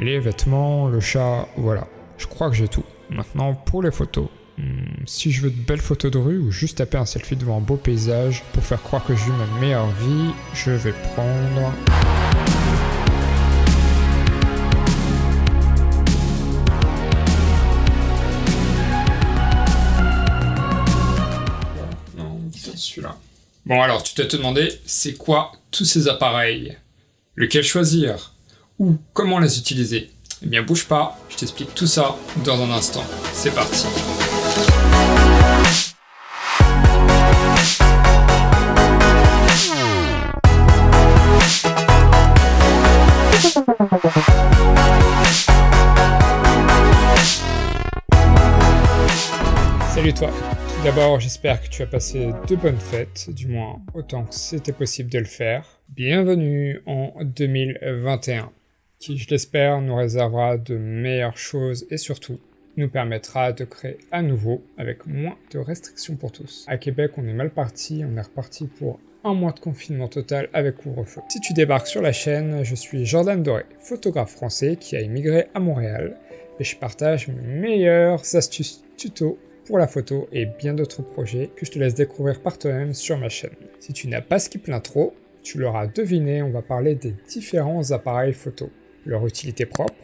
les vêtements, le chat, voilà. Je crois que j'ai tout. Maintenant, pour les photos. Hmm, si je veux de belles photos de rue ou juste taper un selfie devant un beau paysage pour faire croire que je vis ma meilleure vie, je vais prendre... Celui-là. Bon alors, tu t'es te demandé, c'est quoi tous ces appareils? Lequel choisir? Ou comment les utiliser Eh bien bouge pas, je t'explique tout ça dans un instant. C'est parti Salut toi Tout d'abord, j'espère que tu as passé de bonnes fêtes, du moins autant que c'était possible de le faire. Bienvenue en 2021, qui je l'espère nous réservera de meilleures choses et surtout nous permettra de créer à nouveau avec moins de restrictions pour tous. À Québec, on est mal parti, on est reparti pour un mois de confinement total avec couvre-feu. Si tu débarques sur la chaîne, je suis Jordan Doré, photographe français qui a immigré à Montréal et je partage mes meilleures astuces tutos pour la photo et bien d'autres projets que je te laisse découvrir par toi-même sur ma chaîne. Si tu n'as pas skip l'intro, tu l'auras deviné, on va parler des différents appareils photo, leur utilité propre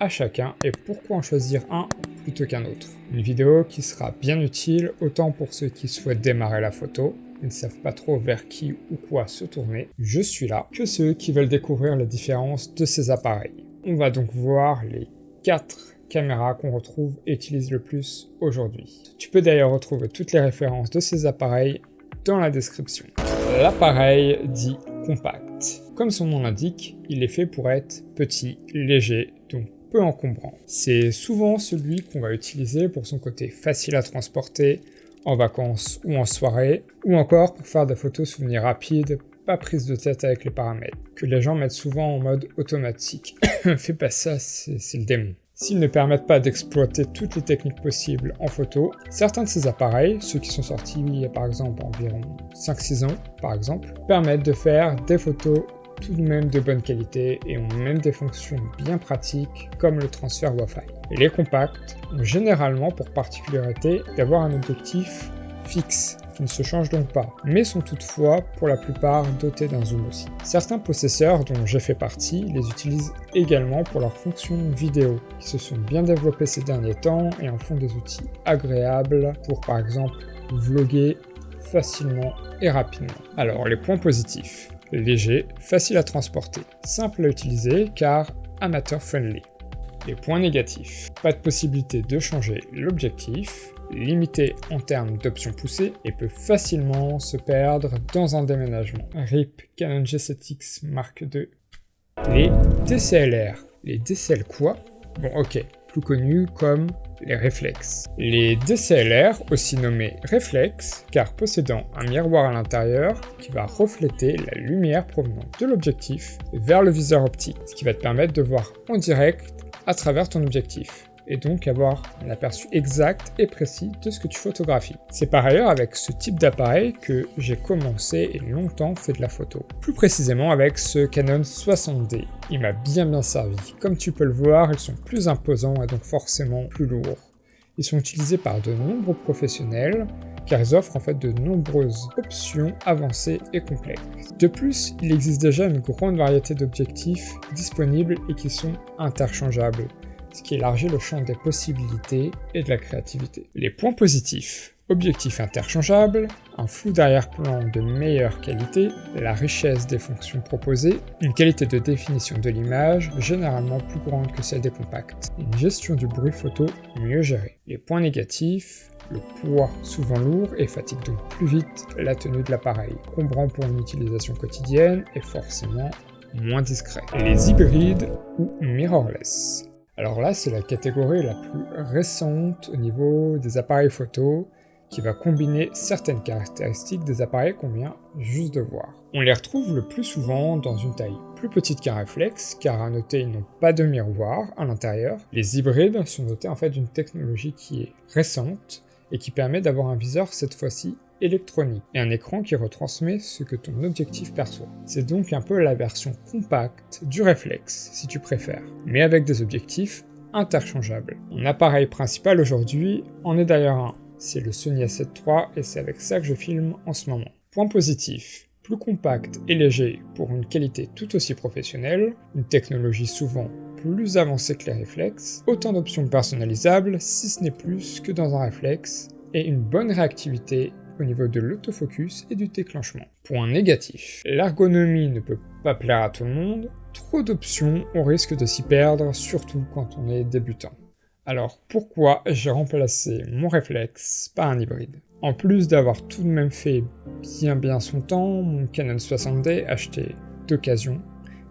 à chacun et pourquoi en choisir un plutôt qu'un autre. Une vidéo qui sera bien utile autant pour ceux qui souhaitent démarrer la photo et ne savent pas trop vers qui ou quoi se tourner, je suis là, que ceux qui veulent découvrir les différences de ces appareils. On va donc voir les 4 caméras qu'on retrouve et utilise le plus aujourd'hui. Tu peux d'ailleurs retrouver toutes les références de ces appareils dans la description. L'appareil dit compact. Comme son nom l'indique, il est fait pour être petit, léger, donc peu encombrant. C'est souvent celui qu'on va utiliser pour son côté facile à transporter, en vacances ou en soirée, ou encore pour faire des photos souvenirs rapides, pas prise de tête avec les paramètres, que les gens mettent souvent en mode automatique. Fais pas ça, c'est le démon. S'ils ne permettent pas d'exploiter toutes les techniques possibles en photo, certains de ces appareils, ceux qui sont sortis il y a par exemple environ 5-6 ans par exemple, permettent de faire des photos tout de même de bonne qualité et ont même des fonctions bien pratiques comme le transfert Wi-Fi. les compacts ont généralement pour particularité d'avoir un objectif fixe qui ne se changent donc pas, mais sont toutefois pour la plupart dotés d'un zoom aussi. Certains possesseurs, dont j'ai fait partie, les utilisent également pour leurs fonctions vidéo, qui se sont bien développées ces derniers temps et en font des outils agréables pour par exemple vlogger facilement et rapidement. Alors les points positifs. Léger, facile à transporter, simple à utiliser car amateur friendly. Les points négatifs. Pas de possibilité de changer l'objectif, limité en termes d'options poussées et peut facilement se perdre dans un déménagement. RIP Canon G7X Mark II. Les DCLR. Les DCL quoi? Bon ok, plus connus comme les réflexes. Les DCLR, aussi nommés réflexes, car possédant un miroir à l'intérieur qui va refléter la lumière provenant de l'objectif vers le viseur optique, ce qui va te permettre de voir en direct à travers ton objectif et donc avoir un aperçu exact et précis de ce que tu photographies. C'est par ailleurs avec ce type d'appareil que j'ai commencé et longtemps fait de la photo. Plus précisément avec ce Canon 60D. Il m'a bien bien servi. Comme tu peux le voir, ils sont plus imposants et donc forcément plus lourds. Ils sont utilisés par de nombreux professionnels car ils offrent en fait de nombreuses options avancées et complexes. De plus, il existe déjà une grande variété d'objectifs disponibles et qui sont interchangeables qui élargit le champ des possibilités et de la créativité. Les points positifs. Objectif interchangeable, un flou d'arrière-plan de meilleure qualité, la richesse des fonctions proposées, une qualité de définition de l'image généralement plus grande que celle des compacts, une gestion du bruit photo mieux gérée. Les points négatifs, le poids souvent lourd et fatigue donc plus vite la tenue de l'appareil, combrant pour une utilisation quotidienne et forcément moins discret. Les hybrides ou mirrorless. Alors là, c'est la catégorie la plus récente au niveau des appareils photo qui va combiner certaines caractéristiques des appareils qu'on vient juste de voir. On les retrouve le plus souvent dans une taille plus petite qu'un réflexe, car à noter ils n'ont pas de miroir à l'intérieur. Les hybrides sont notés en fait d'une technologie qui est récente et qui permet d'avoir un viseur cette fois-ci électronique et un écran qui retransmet ce que ton objectif perçoit. C'est donc un peu la version compacte du réflexe, si tu préfères, mais avec des objectifs interchangeables. Mon appareil principal aujourd'hui en est d'ailleurs un. C'est le Sony A7 III et c'est avec ça que je filme en ce moment. Point positif, plus compact et léger pour une qualité tout aussi professionnelle, une technologie souvent plus avancée que les réflexes, autant d'options personnalisables si ce n'est plus que dans un réflexe, et une bonne réactivité au niveau de l'autofocus et du déclenchement. Point négatif, l'ergonomie ne peut pas plaire à tout le monde, trop d'options, on risque de s'y perdre, surtout quand on est débutant. Alors pourquoi j'ai remplacé mon réflexe par un hybride? En plus d'avoir tout de même fait bien bien son temps, mon Canon 60D acheté d'occasion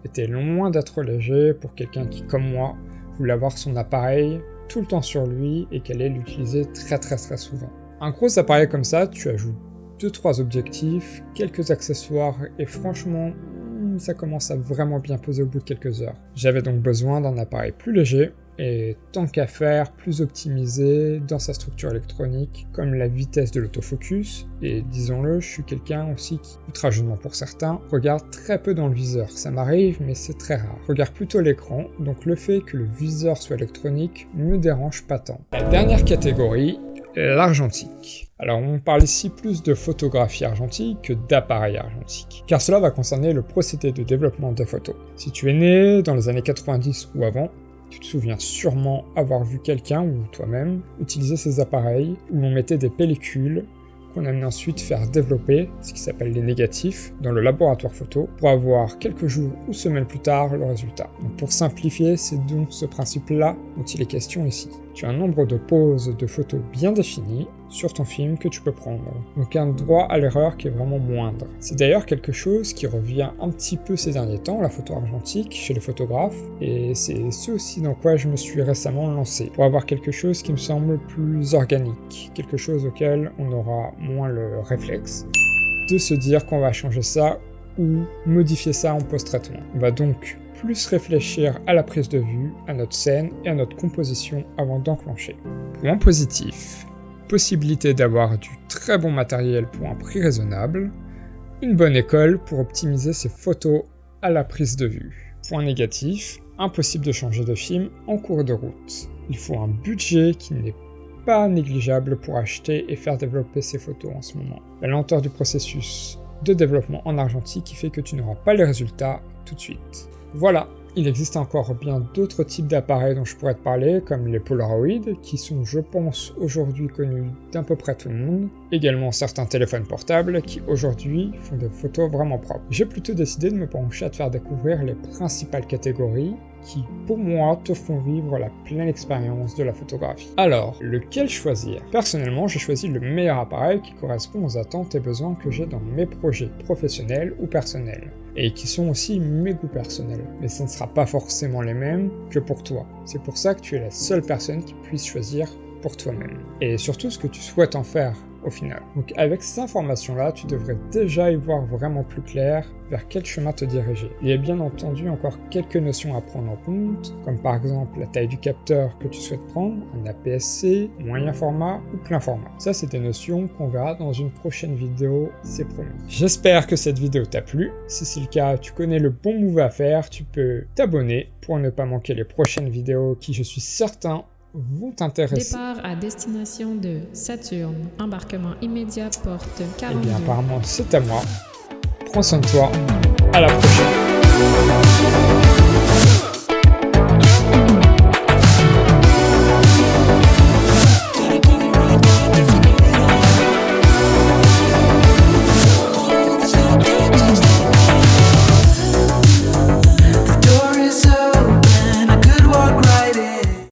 était loin d'être léger pour quelqu'un qui, comme moi, voulait avoir son appareil tout le temps sur lui et qu'elle allait l'utiliser très très très souvent. Un gros appareil comme ça, tu ajoutes 2-3 objectifs, quelques accessoires et franchement, ça commence à vraiment bien poser au bout de quelques heures. J'avais donc besoin d'un appareil plus léger et tant qu'à faire, plus optimisé dans sa structure électronique, comme la vitesse de l'autofocus, et disons-le, je suis quelqu'un aussi qui, outrageusement pour certains, regarde très peu dans le viseur. Ça m'arrive, mais c'est très rare. Regarde plutôt l'écran, donc le fait que le viseur soit électronique me dérange pas tant. La dernière catégorie, l'argentique. Alors on parle ici plus de photographie argentique que d'appareil argentique, car cela va concerner le procédé de développement des photos. Si tu es né dans les années 90 ou avant, tu te souviens sûrement avoir vu quelqu'un ou toi-même utiliser ces appareils où l'on mettait des pellicules qu'on amenait ensuite faire développer, ce qui s'appelle les négatifs, dans le laboratoire photo, pour avoir quelques jours ou semaines plus tard le résultat. Pour simplifier, c'est donc ce principe-là dont il est question ici. Tu as un nombre de poses de photos bien défini sur ton film que tu peux prendre, donc un droit à l'erreur qui est vraiment moindre. C'est d'ailleurs quelque chose qui revient un petit peu ces derniers temps, la photo argentique, chez les photographes, et c'est ce aussi dans quoi je me suis récemment lancé, pour avoir quelque chose qui me semble plus organique, quelque chose auquel on aura moins le réflexe de se dire qu'on va changer ça ou modifier ça en post-traitement. On va donc plus réfléchir à la prise de vue, à notre scène et à notre composition avant d'enclencher. Point positif, possibilité d'avoir du très bon matériel pour un prix raisonnable, une bonne école pour optimiser ses photos à la prise de vue. Point négatif, impossible de changer de film en cours de route. Il faut un budget qui n'est pas négligeable pour acheter et faire développer ses photos en ce moment. La lenteur du processus de développement en argentique qui fait que tu n'auras pas les résultats tout de suite. Voilà, il existe encore bien d'autres types d'appareils dont je pourrais te parler, comme les Polaroid, qui sont, je pense, aujourd'hui connus d'à peu près tout le monde. Également certains téléphones portables, qui aujourd'hui font des photos vraiment propres. J'ai plutôt décidé de me pencher à te faire découvrir les principales catégories, qui, pour moi, te font vivre la pleine expérience de la photographie. Alors, lequel choisir? Personnellement, j'ai choisi le meilleur appareil qui correspond aux attentes et besoins que j'ai dans mes projets professionnels ou personnels et qui sont aussi mes goûts personnels. Mais ce ne sera pas forcément les mêmes que pour toi. C'est pour ça que tu es la seule personne qui puisse choisir pour toi-même. Et surtout ce que tu souhaites en faire final. Donc avec ces informations-là, tu devrais déjà y voir vraiment plus clair vers quel chemin te diriger. Il y a bien entendu encore quelques notions à prendre en compte, comme par exemple la taille du capteur que tu souhaites prendre, un APS-C, moyen format ou plein format. Ça, c'est des notions qu'on verra dans une prochaine vidéo, c'est promis. J'espère que cette vidéo t'a plu. Si c'est le cas, tu connais le bon move à faire, tu peux t'abonner pour ne pas manquer les prochaines vidéos qui, je suis certain, vont t'intéresser. Départ à destination de Saturne. Embarquement immédiat porte 42. Eh bien, apparemment, c'est à moi. Prends soin de toi. À la prochaine.